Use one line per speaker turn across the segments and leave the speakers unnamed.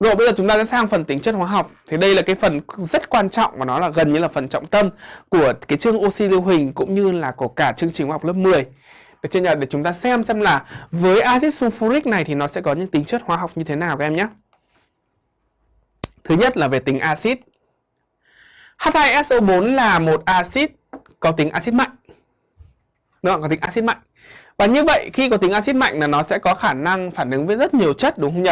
Rồi bây giờ chúng ta sẽ sang phần tính chất hóa học. Thì đây là cái phần rất quan trọng và nó là gần như là phần trọng tâm Của cái chương oxy lưu huỳnh cũng như là của cả chương trình hóa học lớp 10 Được chưa nhờ? Để chúng ta xem xem là với axit sulfuric này thì nó sẽ có những tính chất hóa học như thế nào các em nhé. Thứ nhất là về tính axit. H2SO4 là một axit có tính axit mạnh. Đúng không? Có tính axit mạnh và như vậy khi có tính axit mạnh là nó sẽ có khả năng phản ứng với rất nhiều chất đúng không nhỉ?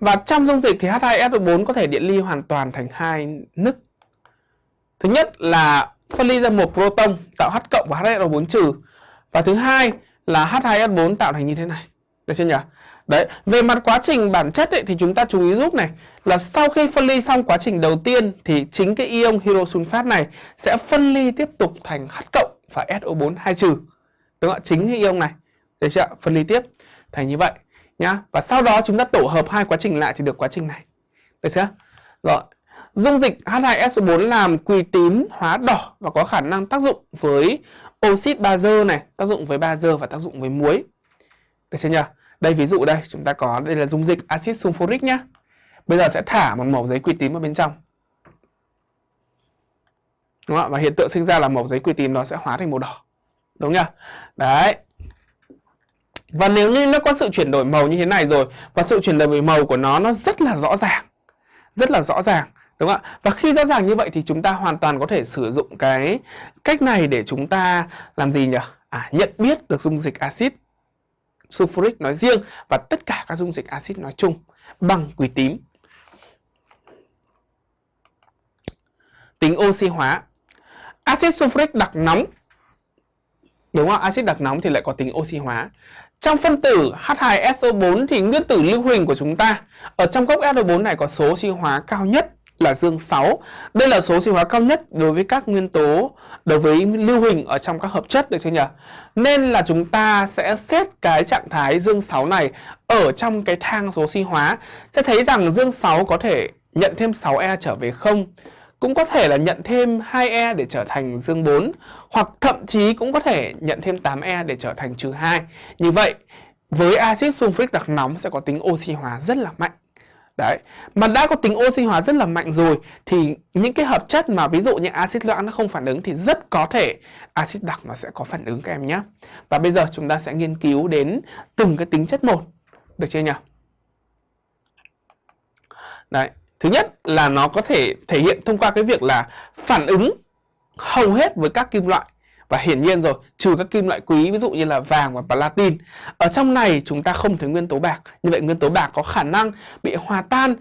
Và trong dung dịch thì H2SO4 có thể điện ly hoàn toàn thành hai nức. Thứ nhất là phân ly ra một proton tạo H cộng và HSO4 trừ. Và thứ hai là H2S4 tạo thành như thế này. Được chưa nhỉ? Đấy, về mặt quá trình bản chất ấy, thì chúng ta chú ý giúp này là sau khi phân ly xong quá trình đầu tiên thì chính cái ion hydrosulfat này sẽ phân ly tiếp tục thành H cộng và SO4 2 trừ. Đúng không ạ? Chính ion này. Được chưa? Phân ly tiếp thành như vậy nhá. Và sau đó chúng ta tổ hợp hai quá trình lại thì được quá trình này. Được chưa? Rồi. Dung dịch H2SO4 làm quỳ tím hóa đỏ và có khả năng tác dụng với oxit bazơ này, tác dụng với bazơ và tác dụng với muối. Được chưa nhỉ? Đây ví dụ đây, chúng ta có đây là dung dịch axit sulfuric nhá. Bây giờ sẽ thả một mẩu giấy quỳ tím vào bên trong. Đúng không? Và hiện tượng sinh ra là mẩu giấy quỳ tím nó sẽ hóa thành màu đỏ. Đúng chưa Đấy. Và nếu như nó có sự chuyển đổi màu như thế này rồi Và sự chuyển đổi màu của nó nó rất là rõ ràng Rất là rõ ràng Đúng không ạ? Và khi rõ ràng như vậy thì chúng ta hoàn toàn có thể sử dụng cái cách này để chúng ta làm gì nhỉ? À, nhận biết được dung dịch axit sulfuric nói riêng và tất cả các dung dịch axit nói chung bằng quỳ tím. Tính oxy hóa. Axit sulfuric đặc nóng Đúng không? Axit đặc nóng thì lại có tính oxy hóa. Trong phân tử H2SO4 thì nguyên tử lưu huỳnh của chúng ta, ở trong gốc SO4 này có số oxy hóa cao nhất là dương 6. Đây là số oxy hóa cao nhất đối với các nguyên tố, đối với lưu huỳnh ở trong các hợp chất, được chưa nhỉ? Nên là chúng ta sẽ xét cái trạng thái dương 6 này ở trong cái thang số oxy hóa sẽ thấy rằng dương 6 có thể nhận thêm 6e trở về không cũng có thể là nhận thêm 2E để trở thành dương 4 hoặc thậm chí cũng có thể nhận thêm 8E để trở thành trừ 2. Như vậy, với axit sulfuric đặc nóng sẽ có tính oxy hóa rất là mạnh. Đấy, mà đã có tính oxy hóa rất là mạnh rồi thì những cái hợp chất mà ví dụ như axit loãng nó không phản ứng thì rất có thể axit đặc nó sẽ có phản ứng các em nhé. Và bây giờ chúng ta sẽ nghiên cứu đến từng cái tính chất một. Được chưa nhỉ? Đấy, Thứ nhất là nó có thể thể hiện thông qua cái việc là phản ứng hầu hết với các kim loại và hiển nhiên rồi, trừ các kim loại quý ví dụ như là vàng và platin. Ở trong này chúng ta không thấy nguyên tố bạc. Như vậy nguyên tố bạc có khả năng bị hòa tan